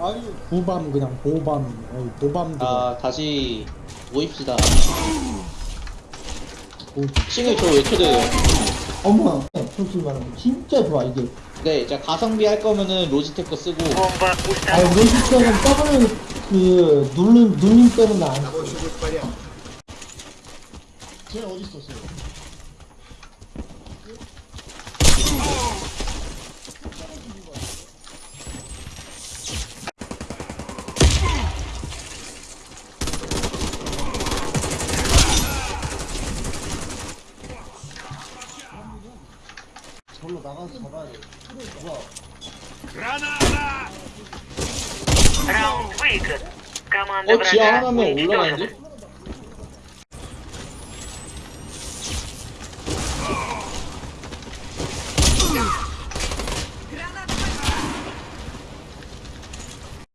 아니 보밤 그냥 보밤. 어, 보밤 아 다시 모입시다. 싱을 저 왜 초대해요? 어머 솔직히 말하면 진짜 좋아 이게. 네 자 가성비 할 거면은 로지텍 거 쓰고. 아 로지텍은 W 그 눌림 눌림 때문에 안 쓰고 쟤 어디 있었어요? 절로 나가서 잡아야 돼. 누가? Граната! Раунд выигран. Команда 어, 지하 врага 하나면 уничтожена. 올라가야지?